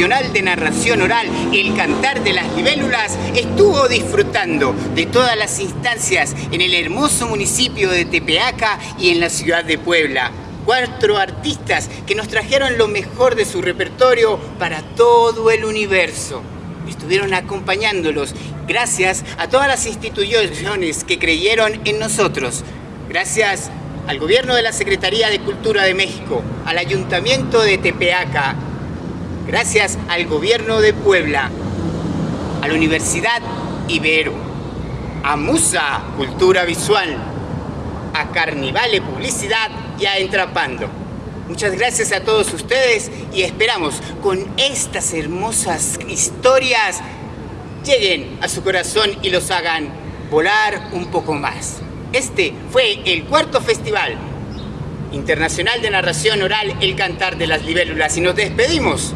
Internacional de Narración Oral El Cantar de las Libélulas estuvo disfrutando de todas las instancias en el hermoso municipio de Tepeaca y en la ciudad de Puebla. Cuatro artistas que nos trajeron lo mejor de su repertorio para todo el universo. Estuvieron acompañándolos gracias a todas las instituciones que creyeron en nosotros. Gracias al gobierno de la Secretaría de Cultura de México, al Ayuntamiento de Tepeaca, gracias al gobierno de Puebla, a la Universidad Ibero, a Musa Cultura Visual, a Carnivale Publicidad y a Entrapando. Muchas gracias a todos ustedes y esperamos con estas hermosas historias lleguen a su corazón y los hagan volar un poco más. Este fue el cuarto festival internacional de narración oral El Cantar de las Libélulas y nos despedimos.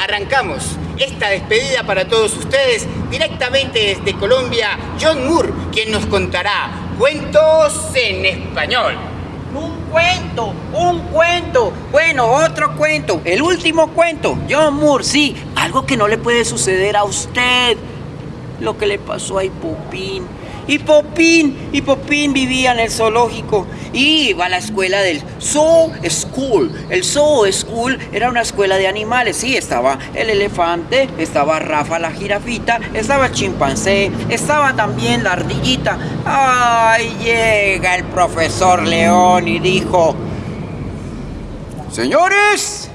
Arrancamos esta despedida para todos ustedes directamente desde Colombia, John Moore, quien nos contará cuentos en español. Un cuento, un cuento. Bueno, otro cuento. El último cuento. John Moore, sí. Algo que no le puede suceder a usted. Lo que le pasó a Ipopín. Y Popín, y Popín vivía en el zoológico y iba a la escuela del Zoo School. El Zoo School era una escuela de animales. Sí, estaba el elefante, estaba Rafa la jirafita, estaba el chimpancé, estaba también la ardillita. Ay, llega el profesor León y dijo, Señores,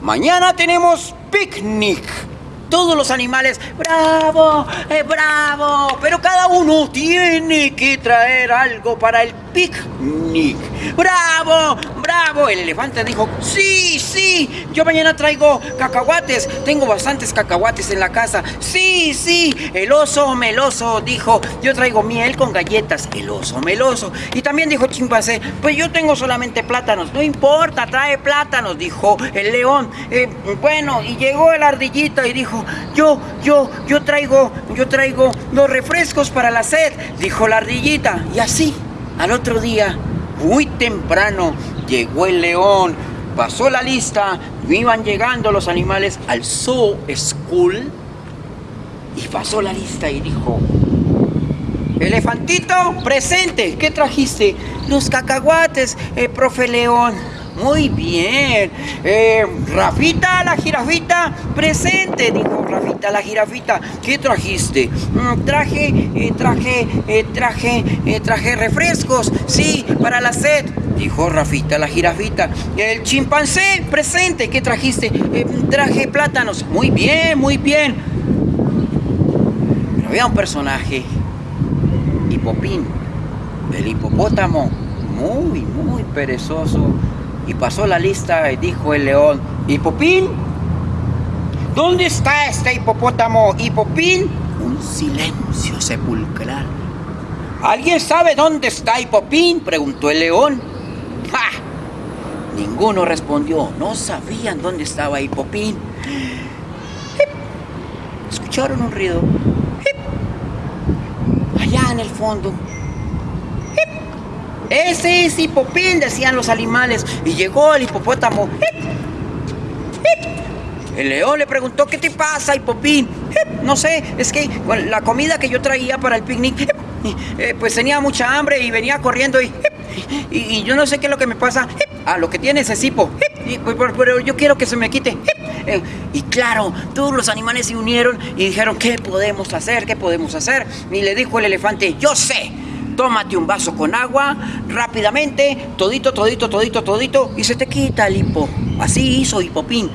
mañana tenemos picnic todos los animales, bravo, eh, bravo, pero cada uno tiene que traer algo para el picnic. Bravo, bravo. El elefante dijo, sí, sí, yo mañana traigo cacahuates, tengo bastantes cacahuates en la casa. Sí, sí. El oso meloso dijo, yo traigo miel con galletas. El oso meloso. Y también dijo chimpancé, pues yo tengo solamente plátanos. No importa, trae plátanos, dijo el león. Eh, bueno, y llegó el ardillita y dijo, yo, yo, yo traigo, yo traigo los refrescos para la sed, dijo la ardillita. Y así, al otro día, muy temprano, llegó el león, pasó la lista, iban llegando los animales al Zoo School y pasó la lista y dijo, Elefantito, presente, ¿qué trajiste? Los cacahuates, eh, profe León. Muy bien. Eh, Rafita, la jirafita, presente, dijo Rafita, la jirafita. ¿Qué trajiste? Mm, traje, eh, traje, eh, traje, traje refrescos. Sí, para la sed, dijo Rafita, la jirafita. El chimpancé, presente. ¿Qué trajiste? traje plátanos. Muy bien, muy bien. Pero había un personaje, Hipopín, el hipopótamo, muy, muy perezoso y pasó la lista y dijo el león, Hipopín, ¿dónde está este hipopótamo? Hipopín, un silencio sepulcral. ¿Alguien sabe dónde está Hipopín? preguntó el león. ¡Ja! Ninguno respondió, no sabían dónde estaba Hipopín. Escucharon un ruido. Allá en el fondo ese es Hipopín, decían los animales. Y llegó el hipopótamo. El león le preguntó, ¿qué te pasa, Hipopín? No sé, es que la comida que yo traía para el picnic, eh, pues tenía mucha hambre y venía corriendo y, y, yo no sé qué es lo que me pasa. Ah, lo que tienes es hipo. Pues, pero yo quiero que se me quite. Eh, y claro, todos los animales se unieron y dijeron, ¿qué podemos hacer? ¿Qué podemos hacer? Y le dijo el elefante, yo sé tómate un vaso con agua, rápidamente, todito, todito, todito, todito, y se te quita el hipo. Así hizo Hipopín.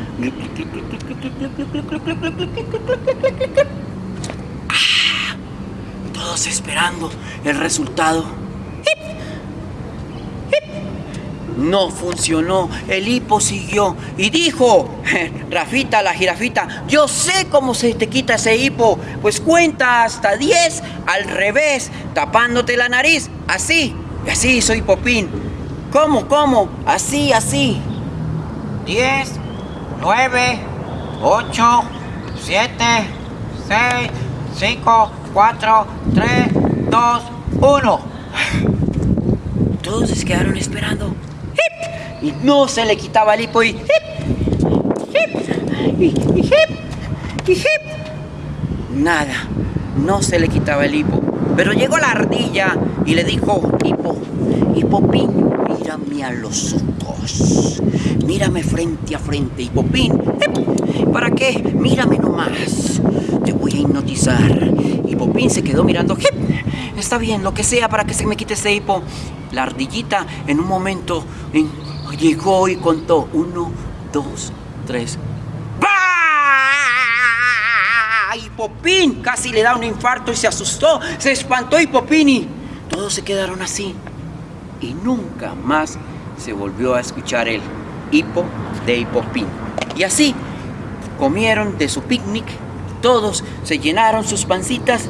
todos esperando el resultado. No funcionó, el hipo siguió y dijo, Rafita, la jirafita, yo sé cómo se te quita ese hipo, pues cuenta hasta 10 al revés, tapándote la nariz, así, así soy Popín. ¿Cómo, cómo? Así, así. 10, 9, 8, 7, 6, 5, 4, 3, 2, 1. Todos se quedaron esperando y no se le quitaba el hipo y hip, hip, y hip. Nada, no se le quitaba el hipo. Pero llegó la ardilla y le dijo, hipo, hipopín, mírame a los ojos. Mírame frente a frente, hipopín. hip. ¿Para qué? Mírame nomás. Te voy a hipnotizar. Hipopín se quedó mirando. hip. Está bien, lo que sea para que se me quite ese hipo. La ardillita en un momento en- llegó y contó. Uno, dos, tres. ¡Bah! Y casi le da un infarto y se asustó, se espantó y y todos se quedaron así. Y nunca más se volvió a escuchar el hipo de Hipopín. Y así comieron de su picnic, todos se llenaron sus pancitas,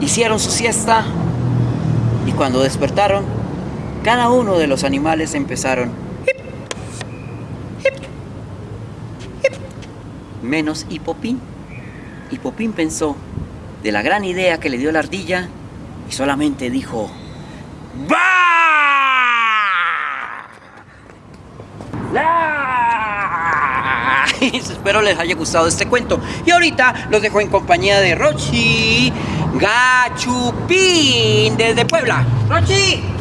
hicieron su siesta y cuando despertaron, cada uno de los animales empezaron menos Hipopín. Hipopín pensó de la gran idea que le dio la ardilla y solamente dijo ¡Bah! ¡Ah! Espero les haya gustado este cuento. Y ahorita los dejo en compañía de Rochi Gachupín desde Puebla. ¡Rochi!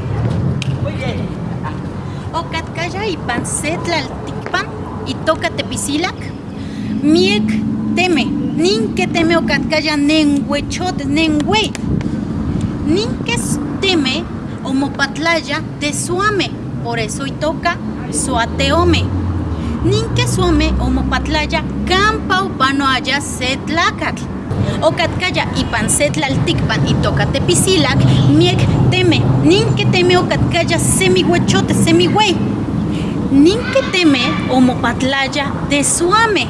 Ocatkaya y pancetlalticpan y tocatepisilac. Miek teme, nin que teme ocatkaya nenhuechot nenhue. Nin que teme omopatlaya de suame, por eso y toca suateome. Nin que suame omopatlaya campa upanoaya setlacatl. Ocatkaya y tocatepisilac, miek teme, nin que teme ocatkaya semihuechote semihuey. Nin que teme omopatlaya de suame,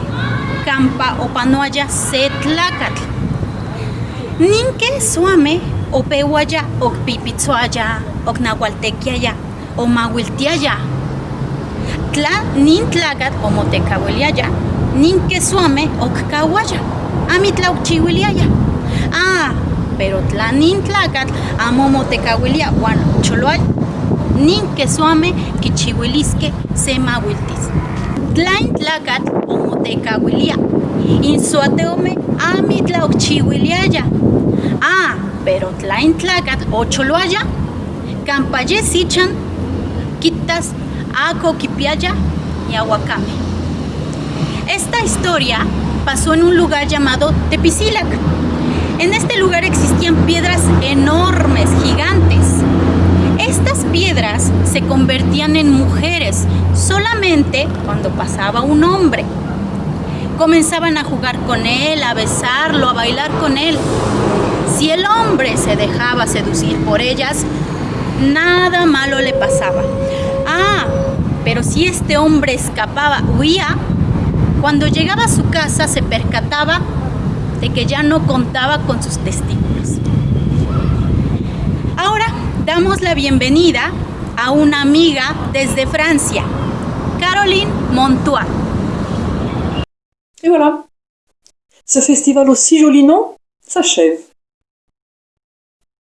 campa opanoaya setlacatl. Nin que suame opewaya okpipitzoaya, oknahualtequiaya, omawiltiaya. Tla nin tlacat omotecahuiliaya, nin que suame okcahuaya, amitlauchihuiliaya. Ah, pero tla nin tlacat amomotecahuilia wan choloay, nin que suame kichihuilisque semawiltis. Tlain tlacat omotecahuilia, insuateome amitlauchihuiliaya. Ah, pero tlain tlacat ocholoaya, campaye sichan, quitas aco kipiaya y aguacame. Esta historia pasó en un lugar llamado Tepisilac. En este lugar existían piedras enormes, gigantes. Estas piedras se convertían en mujeres solamente cuando pasaba un hombre. Comenzaban a jugar con él, a besarlo, a bailar con él. Si el hombre se dejaba seducir por ellas, nada malo le pasaba. Ah, pero si este hombre escapaba, huía, cuando llegaba a su casa se percataba de que ya no contaba con sus testículos. Ahora damos la bienvenida a una amiga desde Francia, Caroline Montois. Et voilà, ce festival aussi joli nom s'achève.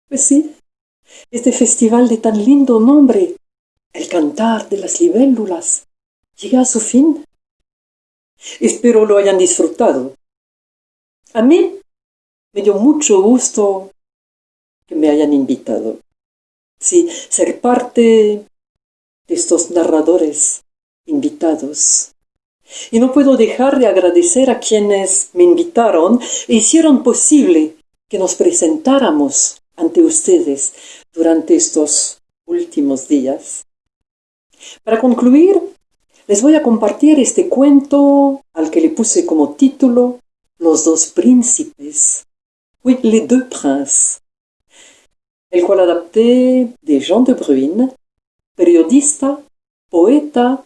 Pues sí, este festival de tan lindo nombre, el cantar de las libélulas, llega a su fin. Espero lo hayan disfrutado. A mí me dio mucho gusto que me hayan invitado. Sí, ser parte de estos narradores invitados. Y no puedo dejar de agradecer a quienes me invitaron e hicieron posible que nos presentáramos ante ustedes durante estos últimos días. Para concluir, les voy a compartir este cuento al que le puse como título Los dos. Oui, les deux princes. El cual adapté de Jean de Bruyne, periodista, poeta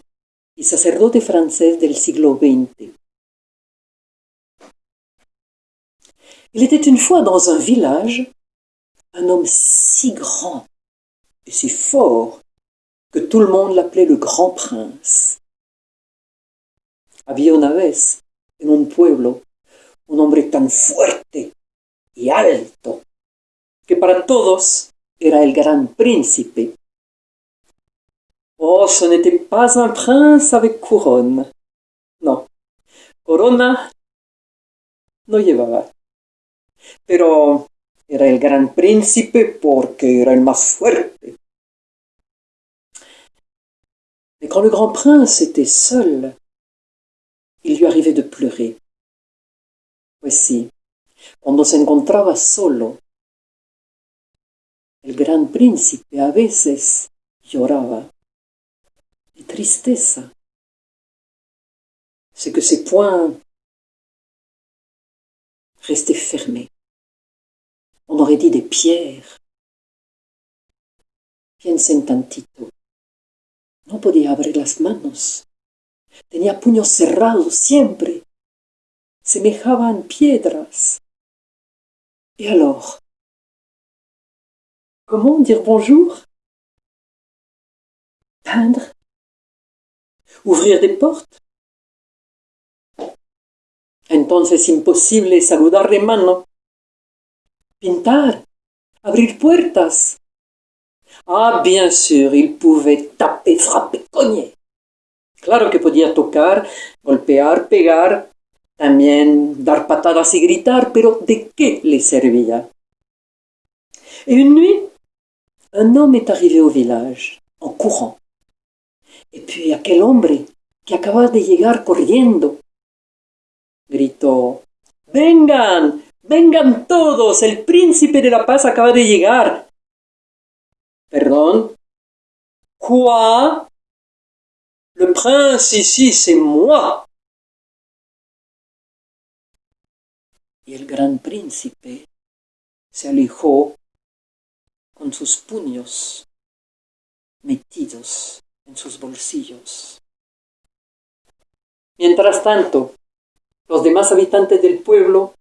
y sacerdote francés del siglo XX. Il était une fois dans un village un homme si grand et si fort que tout le monde l'appelait le grand prince. Había una vez en un pueblo un hombre tan fuerte y alto que para todos era el gran príncipe Oh, ce n'était pas un prince avec couronne, Corona no llevaba. Pero era el gran príncipe porque era el más fuerte. Mais quand le grand prince était seul, il lui arrivait de pleurer. Pues sí, cuando se encontraba solo, el gran príncipe a veces lloraba de tristeza. C'est que ses poings restaient fermés. On aurait dit des pierres. Piensen tantito. No podía abrir las manos. Tenía puños cerrados siempre. Semejaban piedras. Et alors? Comment dire bonjour? Peindre? Ouvrir des portes? Entonces imposible saludar de mano. Pintar? Abrir puertas? Ah, bien sûr, il pouvait taper, frapper, cogner. Claro que podía tocar, golpear, pegar, también dar patadas y gritar, pero ¿de qué le servía? Et une nuit, un homme est arrivé au village, en courant. Et puis aquel hombre que acaba de llegar corriendo, gritó, Vengan, vengan todos, el príncipe de la paz acaba de llegar. Perdón. Quoi? Le prince ici, c'est moi. Y el gran príncipe se alejó con sus puños metidos en sus bolsillos. Mientras tanto, los demás habitantes del pueblo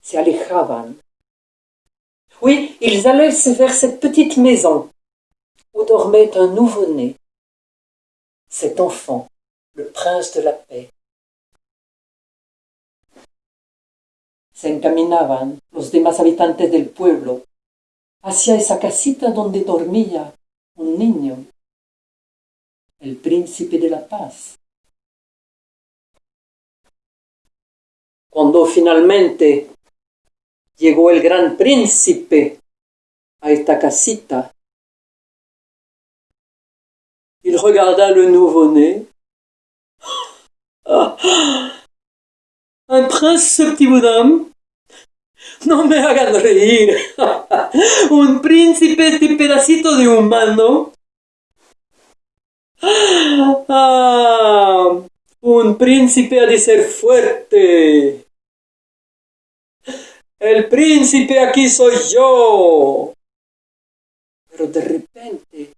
se alejaban. Oui, ils allaient vers cette petite maison où dormait un nouveau-né. Cet enfant, le prince de la paix. Se encaminaban los demás habitantes del pueblo hacia esa casita donde dormía un niño, el príncipe de la paz. Cuando finalmente llegó el gran príncipe a esta casita, regarda le nouveau-né. Un prince, ce petit bonhomme. No me hagan reír. Un príncipe, este pedacito de humano. Ah, un príncipe ha de ser fuerte. El príncipe aquí soy yo. Pero de repente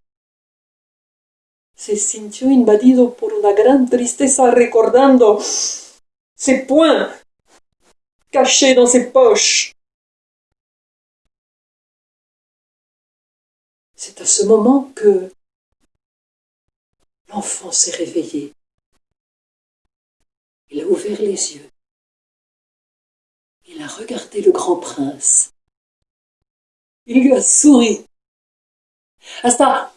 se sintió invadido por una gran tristeza recordando ses poings cachés dans ses poches. C'est à ce moment que l'enfant s'est réveillé. Il a ouvert les yeux. Il a regardé le grand prince. Il lui a souri. Hasta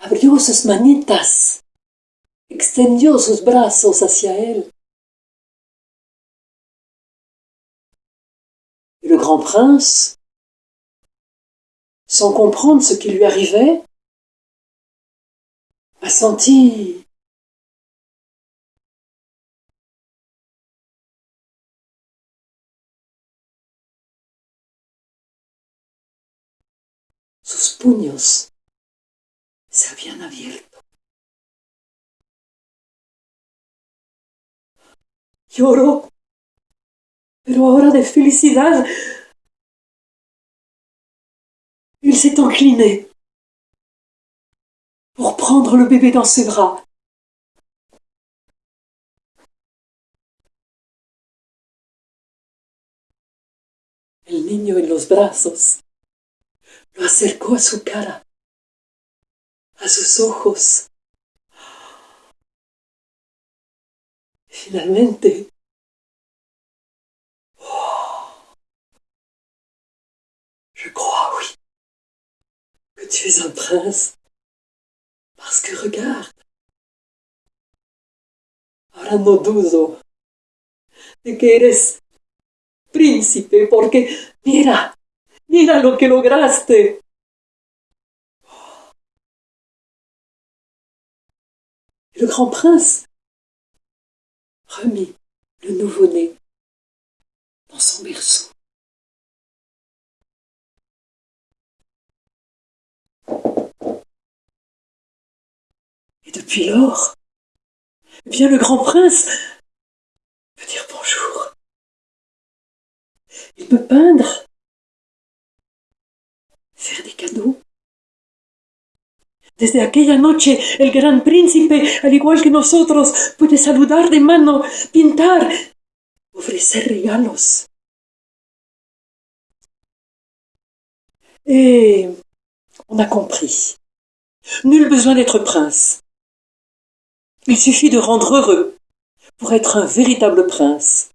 abrió sus manitas, extendió sus brazos hacia él. Et le grand prince, sans comprendre ce qui lui arrivait, a senti sus puños se habían abierto. Lloró, pero ahora de felicidad. Il s'est incliné pour prendre le bébé dans ses bras. El niño en los brazos lo acercó a su cara, a sus ojos. Finalmente, je crois, oui, que tu es un prince. Parce que regarde, ahora no dudo de que eres príncipe, porque mira, mira lo que lograste. Le grand prince remit le nouveau-né dans son berceau. Et depuis lors, bien le grand prince peut dire bonjour. Il peut peindre, faire des cadeaux. Desde aquella noche, el gran príncipe, al igual que nosotros, puede saludar de mano, pintar, ofrecer regalos. Et on a compris. Nul besoin d'être prince. Il suffit de rendre heureux pour être un véritable prince.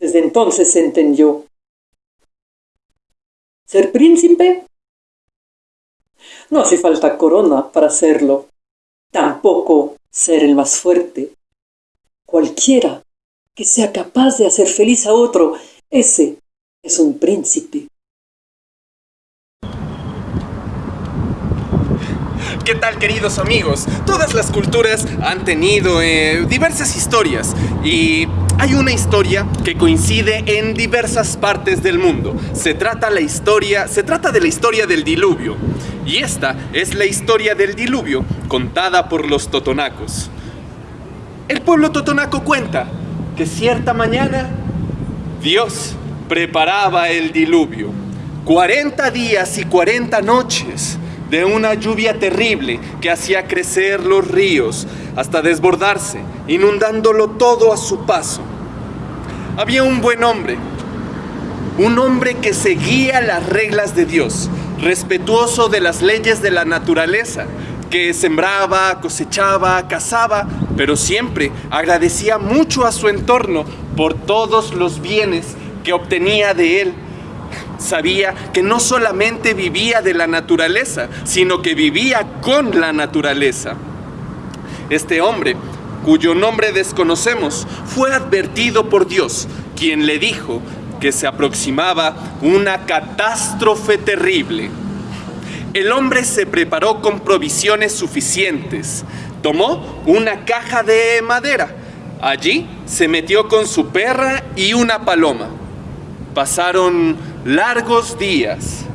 Desde entonces se entendió. Ser príncipe no hace falta corona para hacerlo. Tampoco ser el más fuerte. Cualquiera que sea capaz de hacer feliz a otro, ese es un príncipe. ¿Qué tal queridos amigos? Todas las culturas han tenido eh, diversas historias y hay una historia que coincide en diversas partes del mundo. Se trata la historia, se trata de la historia del diluvio. Y esta es la historia del diluvio contada por los totonacos. El pueblo totonaco cuenta que cierta mañana Dios preparaba el diluvio. 40 días y 40 noches de una lluvia terrible que hacía crecer los ríos hasta desbordarse, inundándolo todo a su paso. Había un buen hombre, un hombre que seguía las reglas de Dios, respetuoso de las leyes de la naturaleza, que sembraba, cosechaba, cazaba, pero siempre agradecía mucho a su entorno por todos los bienes que obtenía de él sabía que no solamente vivía de la naturaleza, sino que vivía con la naturaleza. Este hombre, cuyo nombre desconocemos, fue advertido por Dios, quien le dijo que se aproximaba una catástrofe terrible. El hombre se preparó con provisiones suficientes. Tomó una caja de madera. Allí se metió con su perra y una paloma. Pasaron largos días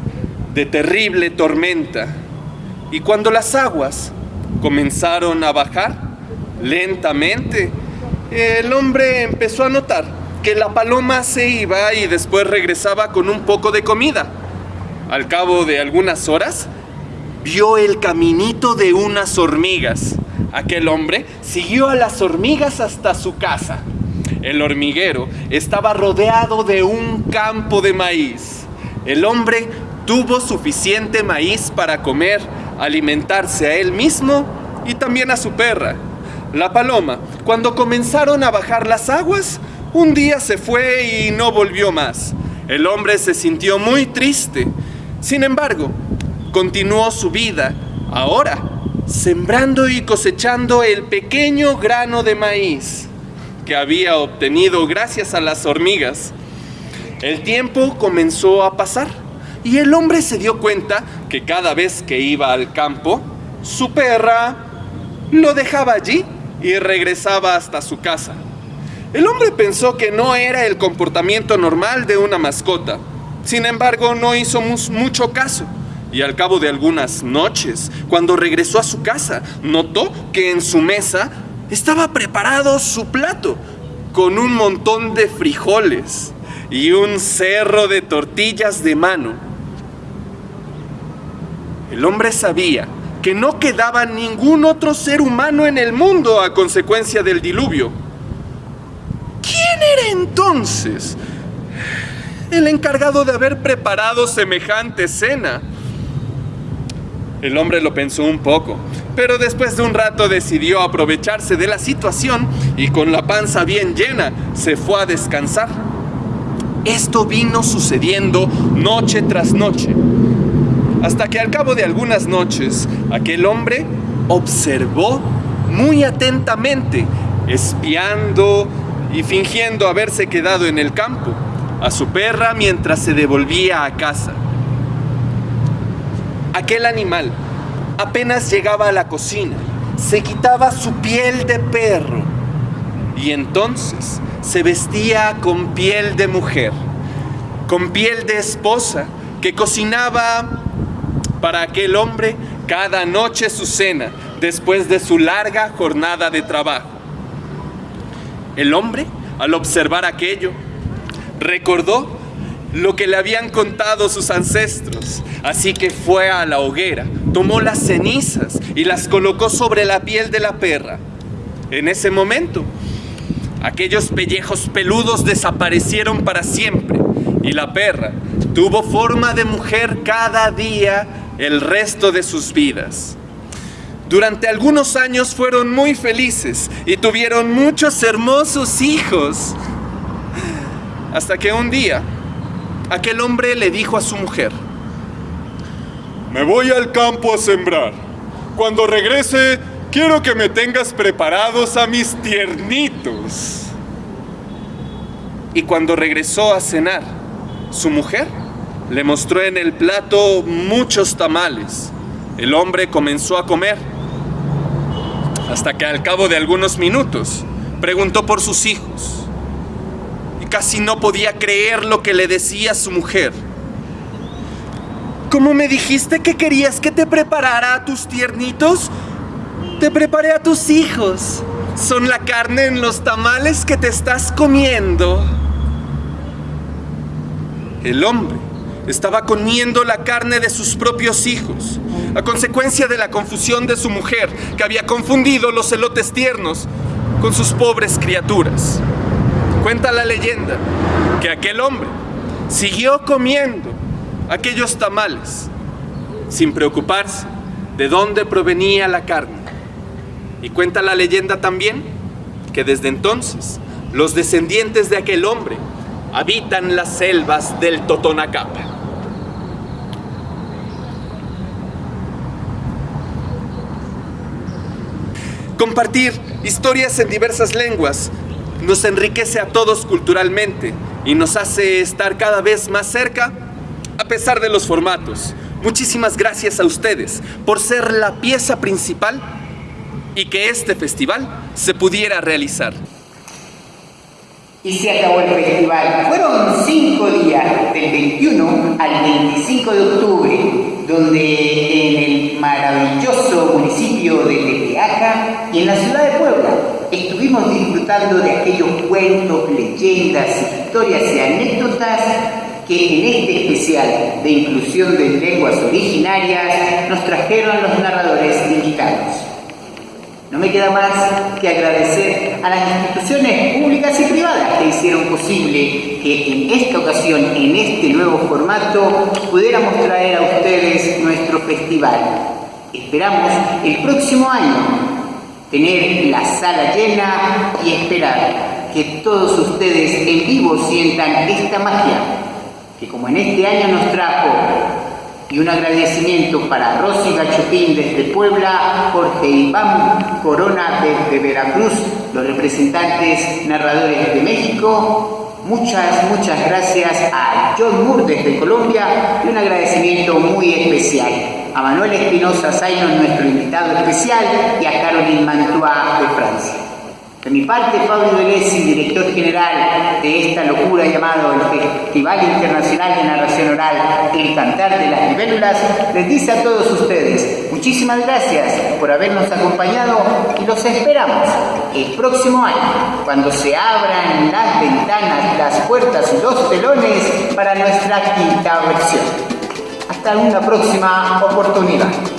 de terrible tormenta y cuando las aguas comenzaron a bajar lentamente, el hombre empezó a notar que la paloma se iba y después regresaba con un poco de comida. Al cabo de algunas horas, vio el caminito de unas hormigas. Aquel hombre siguió a las hormigas hasta su casa. El hormiguero estaba rodeado de un campo de maíz. El hombre tuvo suficiente maíz para comer, alimentarse a él mismo y también a su perra. La paloma, cuando comenzaron a bajar las aguas, un día se fue y no volvió más. El hombre se sintió muy triste. Sin embargo, continuó su vida, ahora, sembrando y cosechando el pequeño grano de maíz que había obtenido gracias a las hormigas. El tiempo comenzó a pasar y el hombre se dio cuenta que cada vez que iba al campo, su perra lo dejaba allí y regresaba hasta su casa. El hombre pensó que no era el comportamiento normal de una mascota. Sin embargo, no hizo mucho caso. Y al cabo de algunas noches, cuando regresó a su casa, notó que en su mesa estaba preparado su plato con un montón de frijoles y un cerro de tortillas de mano. El hombre sabía que no quedaba ningún otro ser humano en el mundo a consecuencia del diluvio. ¿Quién era entonces el encargado de haber preparado semejante cena? El hombre lo pensó un poco, pero después de un rato decidió aprovecharse de la situación y con la panza bien llena se fue a descansar. Esto vino sucediendo noche tras noche, hasta que al cabo de algunas noches aquel hombre observó muy atentamente espiando y fingiendo haberse quedado en el campo a su perra mientras se devolvía a casa. Aquel animal apenas llegaba a la cocina, se quitaba su piel de perro y entonces se vestía con piel de mujer, con piel de esposa que cocinaba para aquel hombre cada noche su cena después de su larga jornada de trabajo. El hombre, al observar aquello, recordó lo que le habían contado sus ancestros, así que fue a la hoguera, tomó las cenizas y las colocó sobre la piel de la perra. En ese momento, aquellos pellejos peludos desaparecieron para siempre y la perra tuvo forma de mujer cada día el resto de sus vidas. Durante algunos años fueron muy felices y tuvieron muchos hermosos hijos. Hasta que un día, aquel hombre le dijo a su mujer, me voy al campo a sembrar. Cuando regrese, quiero que me tengas preparados a mis tiernitos. Y cuando regresó a cenar, su mujer le mostró en el plato muchos tamales. El hombre comenzó a comer hasta que al cabo de algunos minutos preguntó por sus hijos y casi no podía creer lo que le decía su mujer. ¿Cómo me dijiste que querías que te preparara a tus tiernitos? Te preparé a tus hijos. Son la carne en los tamales que te estás comiendo. El hombre estaba comiendo la carne de sus propios hijos, a consecuencia de la confusión de su mujer, que había confundido los elotes tiernos con sus pobres criaturas. Cuenta la leyenda que aquel hombre siguió comiendo aquellos tamales sin preocuparse de dónde provenía la carne. Y cuenta la leyenda también que desde entonces los descendientes de aquel hombre habitan las selvas del Totonacapa. Compartir historias en diversas lenguas nos enriquece a todos culturalmente y nos hace estar cada vez más cerca a pesar de los formatos. Muchísimas gracias a ustedes por ser la pieza principal y que este festival se pudiera realizar. Y se acabó el festival. Fueron cinco días, del 21 al 25 de octubre, donde en el maravilloso municipio de Tepeaca y en la ciudad de Puebla estuvimos disfrutando de aquellos cuentos, leyendas, historias y anécdotas que en este especial de inclusión de lenguas originarias nos trajeron los narradores invitados. No me queda más que agradecer a las instituciones públicas y hicieron posible que en esta ocasión, en este nuevo formato, pudiéramos traer a ustedes nuestro festival. Esperamos el próximo año tener la sala llena y esperar que todos ustedes en vivo sientan esta magia que como en este año nos trajo y un agradecimiento para Rosy Gachupín desde Puebla, Jorge Iván Corona desde Veracruz, los representantes narradores de México. Muchas, muchas gracias a John Moore desde Colombia y un agradecimiento muy especial a Manuel Espinosa Zayno, nuestro invitado especial, y a Caroline Mantua de Francia. De mi parte, Pablo Delesi, director general de esta locura llamado el Festival Internacional de Narración Oral, El Cantar de las Libélulas, les dice a todos ustedes muchísimas gracias por habernos acompañado y los esperamos el próximo año, cuando se abran las ventanas, las puertas y los telones para nuestra quinta versión. Hasta una próxima oportunidad.